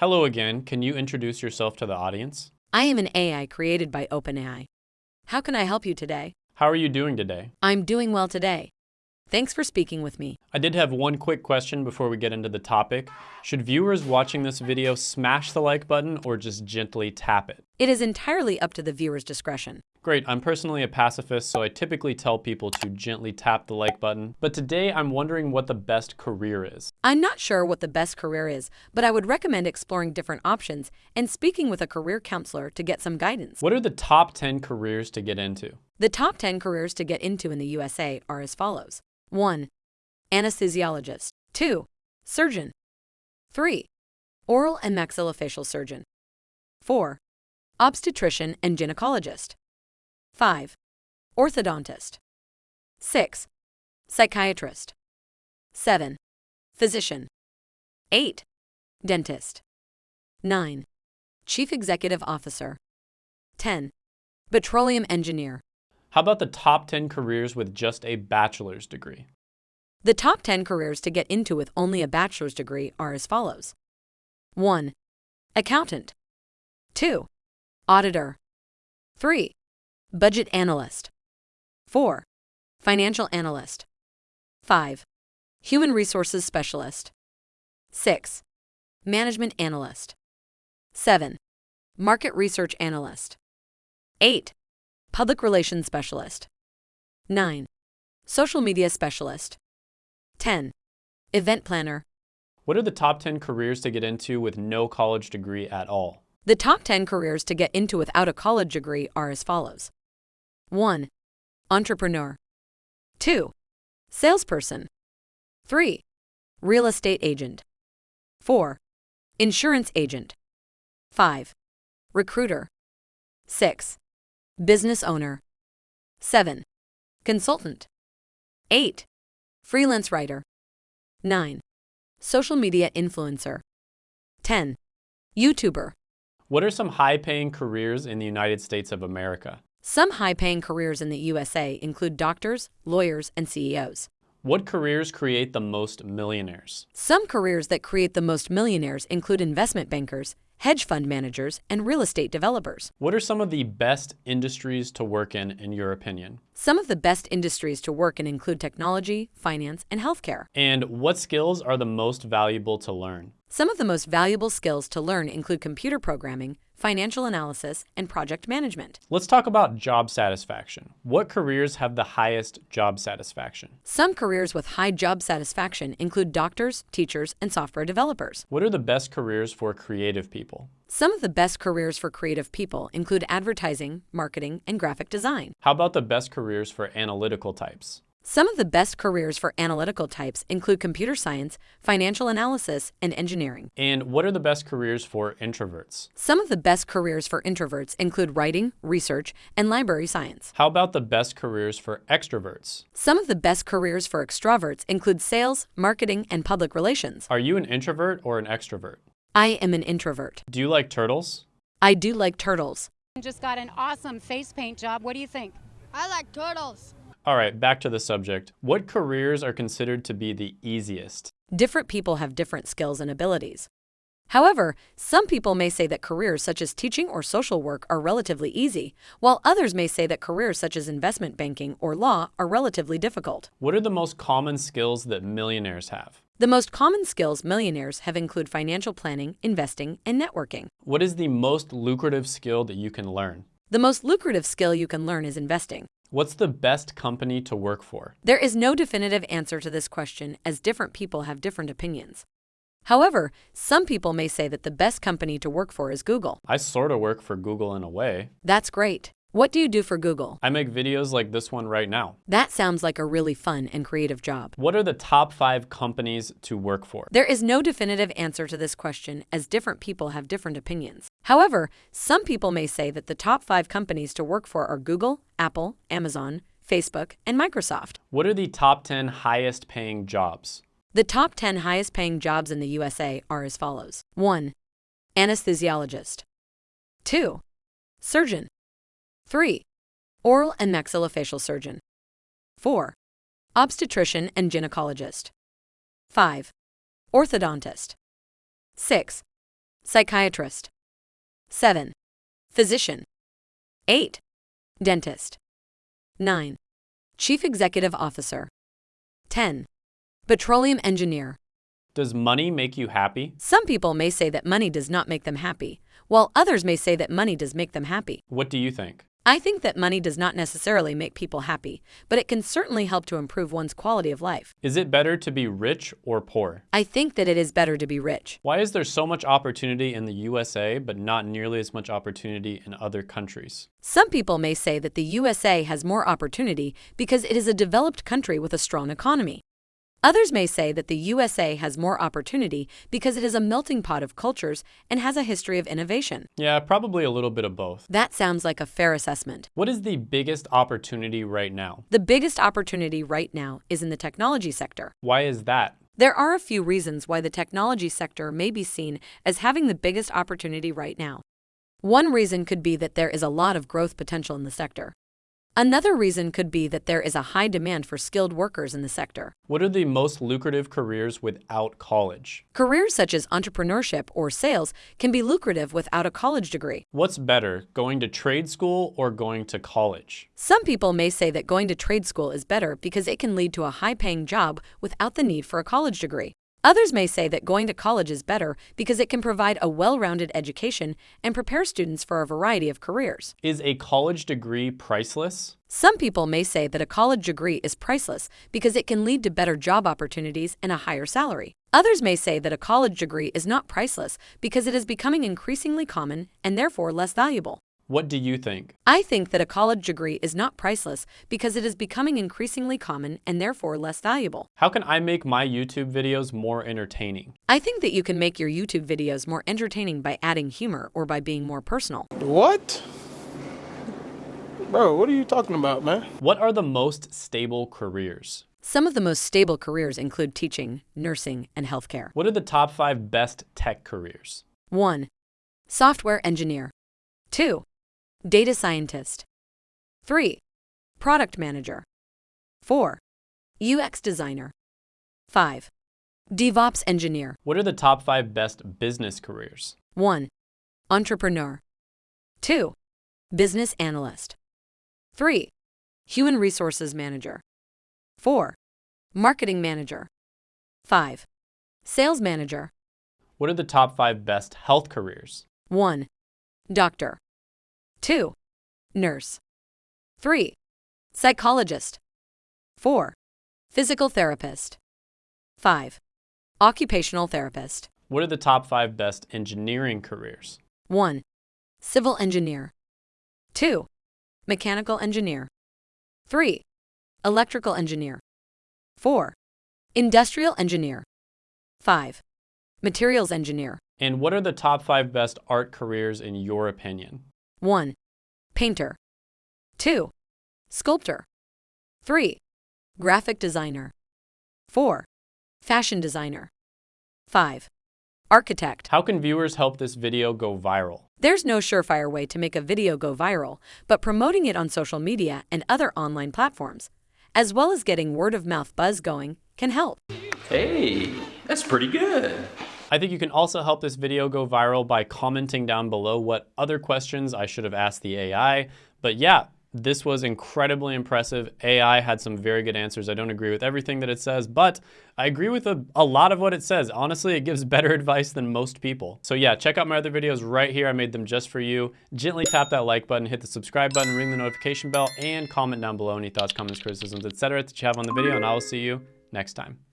Hello again. Can you introduce yourself to the audience? I am an AI created by OpenAI. How can I help you today? How are you doing today? I'm doing well today. Thanks for speaking with me. I did have one quick question before we get into the topic. Should viewers watching this video smash the like button or just gently tap it? It is entirely up to the viewer's discretion. Great, I'm personally a pacifist, so I typically tell people to gently tap the like button. But today I'm wondering what the best career is. I'm not sure what the best career is, but I would recommend exploring different options and speaking with a career counselor to get some guidance. What are the top 10 careers to get into? The top 10 careers to get into in the USA are as follows 1. Anesthesiologist. 2. Surgeon. 3. Oral and maxillofacial surgeon. 4. Obstetrician and gynecologist. 5. Orthodontist. 6. Psychiatrist. 7. Physician. 8. Dentist. 9. Chief Executive Officer. 10. Petroleum Engineer. How about the top 10 careers with just a bachelor's degree? The top 10 careers to get into with only a bachelor's degree are as follows 1. Accountant. 2. Auditor. 3. Budget analyst. 4. Financial analyst. 5. Human resources specialist. 6. Management analyst. 7. Market research analyst. 8. Public relations specialist. 9. Social media specialist. 10. Event planner. What are the top 10 careers to get into with no college degree at all? The top 10 careers to get into without a college degree are as follows 1. Entrepreneur. 2. Salesperson. 3. Real estate agent. 4. Insurance agent. 5. Recruiter. 6. Business owner. 7. Consultant. 8. Freelance writer. 9. Social media influencer. 10. YouTuber. What are some high paying careers in the United States of America? Some high paying careers in the USA include doctors, lawyers, and CEOs. What careers create the most millionaires? Some careers that create the most millionaires include investment bankers, hedge fund managers, and real estate developers. What are some of the best industries to work in, in your opinion? Some of the best industries to work in include technology, finance, and healthcare. And what skills are the most valuable to learn? Some of the most valuable skills to learn include computer programming, financial analysis, and project management. Let's talk about job satisfaction. What careers have the highest job satisfaction? Some careers with high job satisfaction include doctors, teachers, and software developers. What are the best careers for creative people? Some of the best careers for creative people include advertising, marketing, and graphic design. How about the best careers for analytical types? Some of the best careers for analytical types include computer science, financial analysis, and engineering. And what are the best careers for introverts? Some of the best careers for introverts include writing, research, and library science. How about the best careers for extroverts? Some of the best careers for extroverts include sales, marketing, and public relations. Are you an introvert or an extrovert? I am an introvert. Do you like turtles? I do like turtles. Just got an awesome face paint job. What do you think? I like turtles. All right, back to the subject. What careers are considered to be the easiest? Different people have different skills and abilities. However, some people may say that careers such as teaching or social work are relatively easy, while others may say that careers such as investment banking or law are relatively difficult. What are the most common skills that millionaires have? The most common skills millionaires have include financial planning, investing, and networking. What is the most lucrative skill that you can learn? The most lucrative skill you can learn is investing. What's the best company to work for? There is no definitive answer to this question as different people have different opinions. However, some people may say that the best company to work for is Google. I sort of work for Google in a way. That's great. What do you do for Google? I make videos like this one right now. That sounds like a really fun and creative job. What are the top five companies to work for? There is no definitive answer to this question as different people have different opinions. However, some people may say that the top five companies to work for are Google, Apple, Amazon, Facebook, and Microsoft. What are the top 10 highest paying jobs? The top 10 highest paying jobs in the USA are as follows 1. Anesthesiologist. 2. Surgeon. 3. Oral and maxillofacial surgeon. 4. Obstetrician and gynecologist. 5. Orthodontist. 6. Psychiatrist. 7. Physician. 8. Dentist. 9. Chief Executive Officer. 10. Petroleum Engineer. Does money make you happy? Some people may say that money does not make them happy, while others may say that money does make them happy. What do you think? I think that money does not necessarily make people happy, but it can certainly help to improve one's quality of life. Is it better to be rich or poor? I think that it is better to be rich. Why is there so much opportunity in the USA but not nearly as much opportunity in other countries? Some people may say that the USA has more opportunity because it is a developed country with a strong economy. Others may say that the USA has more opportunity because it is a melting pot of cultures and has a history of innovation. Yeah, probably a little bit of both. That sounds like a fair assessment. What is the biggest opportunity right now? The biggest opportunity right now is in the technology sector. Why is that? There are a few reasons why the technology sector may be seen as having the biggest opportunity right now. One reason could be that there is a lot of growth potential in the sector. Another reason could be that there is a high demand for skilled workers in the sector. What are the most lucrative careers without college? Careers such as entrepreneurship or sales can be lucrative without a college degree. What's better, going to trade school or going to college? Some people may say that going to trade school is better because it can lead to a high paying job without the need for a college degree. Others may say that going to college is better because it can provide a well rounded education and prepare students for a variety of careers. Is a college degree priceless? Some people may say that a college degree is priceless because it can lead to better job opportunities and a higher salary. Others may say that a college degree is not priceless because it is becoming increasingly common and therefore less valuable. What do you think? I think that a college degree is not priceless because it is becoming increasingly common and therefore less valuable. How can I make my YouTube videos more entertaining? I think that you can make your YouTube videos more entertaining by adding humor or by being more personal. What? Bro, what are you talking about, man? What are the most stable careers? Some of the most stable careers include teaching, nursing, and healthcare. What are the top five best tech careers? 1. Software engineer. 2. Data scientist. 3. Product manager. 4. UX designer. 5. DevOps engineer. What are the top five best business careers? 1. Entrepreneur. 2. Business analyst. 3. Human resources manager. 4. Marketing manager. 5. Sales manager. What are the top five best health careers? 1. Doctor. 2. Nurse. 3. Psychologist. 4. Physical therapist. 5. Occupational therapist. What are the top five best engineering careers? 1. Civil engineer. 2. Mechanical engineer. 3. Electrical engineer. 4. Industrial engineer. 5. Materials engineer. And what are the top five best art careers in your opinion? 1. Painter. 2. Sculptor. 3. Graphic designer. 4. Fashion designer. 5. Architect. How can viewers help this video go viral? There's no surefire way to make a video go viral, but promoting it on social media and other online platforms, as well as getting word of mouth buzz going, can help. Hey, that's pretty good. I think you can also help this video go viral by commenting down below what other questions I should have asked the AI. But yeah, this was incredibly impressive. AI had some very good answers. I don't agree with everything that it says, but I agree with a, a, lot of what it says. Honestly, it gives better advice than most people. So yeah, check out my other videos right here. I made them just for you. Gently tap that like button, hit the subscribe button, ring the notification bell, and comment down below any thoughts, comments, criticisms, etc. that you have on the video, and I will see you next time.